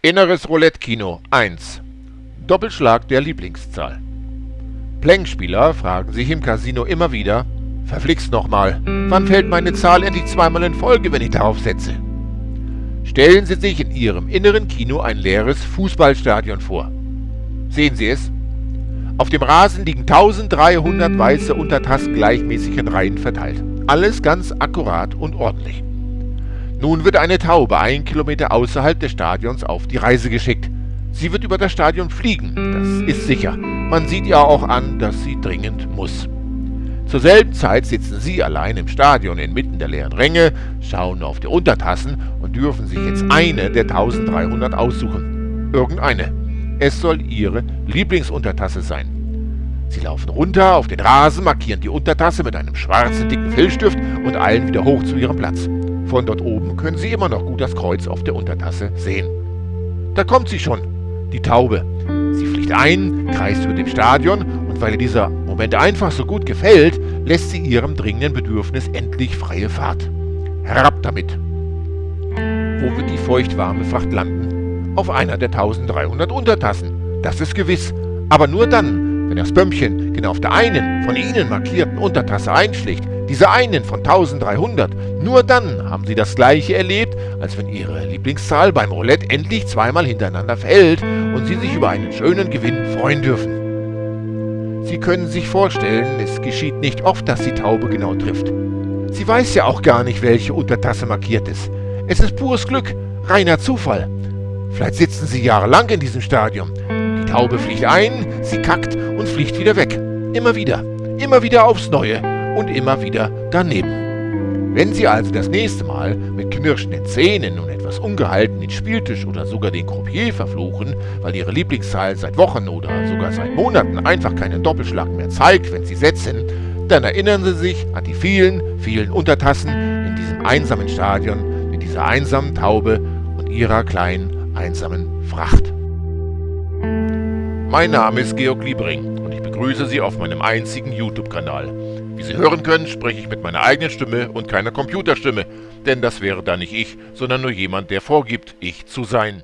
Inneres Roulette-Kino 1 Doppelschlag der Lieblingszahl Plänkspieler fragen sich im Casino immer wieder, verflixt nochmal, wann fällt meine Zahl endlich zweimal in Folge, wenn ich darauf setze? Stellen Sie sich in Ihrem inneren Kino ein leeres Fußballstadion vor. Sehen Sie es? Auf dem Rasen liegen 1300 weiße Untertassen gleichmäßig in Reihen verteilt. Alles ganz akkurat und ordentlich. Nun wird eine Taube ein Kilometer außerhalb des Stadions auf die Reise geschickt. Sie wird über das Stadion fliegen, das ist sicher. Man sieht ihr auch an, dass sie dringend muss. Zur selben Zeit sitzen Sie allein im Stadion inmitten der leeren Ränge, schauen auf die Untertassen und dürfen sich jetzt eine der 1300 aussuchen. Irgendeine. Es soll Ihre Lieblingsuntertasse sein. Sie laufen runter auf den Rasen, markieren die Untertasse mit einem schwarzen dicken Filzstift und eilen wieder hoch zu ihrem Platz. Von dort oben können Sie immer noch gut das Kreuz auf der Untertasse sehen. Da kommt sie schon, die Taube. Sie fliegt ein, kreist über dem Stadion und weil ihr dieser Moment einfach so gut gefällt, lässt sie ihrem dringenden Bedürfnis endlich freie Fahrt. Herab damit! Wo wird die feuchtwarme Fracht landen? Auf einer der 1300 Untertassen. Das ist gewiss. Aber nur dann, wenn das Bömmchen genau auf der einen von Ihnen markierten Untertasse einschlägt, diese einen von 1300, nur dann haben sie das gleiche erlebt, als wenn ihre Lieblingszahl beim Roulette endlich zweimal hintereinander fällt und sie sich über einen schönen Gewinn freuen dürfen. Sie können sich vorstellen, es geschieht nicht oft, dass die Taube genau trifft. Sie weiß ja auch gar nicht, welche Untertasse markiert ist. Es ist pures Glück, reiner Zufall. Vielleicht sitzen sie jahrelang in diesem Stadion. Die Taube fliegt ein, sie kackt und fliegt wieder weg. Immer wieder, immer wieder aufs Neue und immer wieder daneben. Wenn Sie also das nächste Mal mit knirschenden Zähnen und etwas ungehalten den Spieltisch oder sogar den Croupier verfluchen, weil Ihre Lieblingszahl seit Wochen oder sogar seit Monaten einfach keinen Doppelschlag mehr zeigt, wenn Sie setzen, dann erinnern Sie sich an die vielen, vielen Untertassen in diesem einsamen Stadion mit dieser einsamen Taube und ihrer kleinen, einsamen Fracht. Mein Name ist Georg Liebring begrüße Sie auf meinem einzigen YouTube-Kanal. Wie Sie hören können, spreche ich mit meiner eigenen Stimme und keiner Computerstimme, denn das wäre dann nicht ich, sondern nur jemand, der vorgibt, ich zu sein.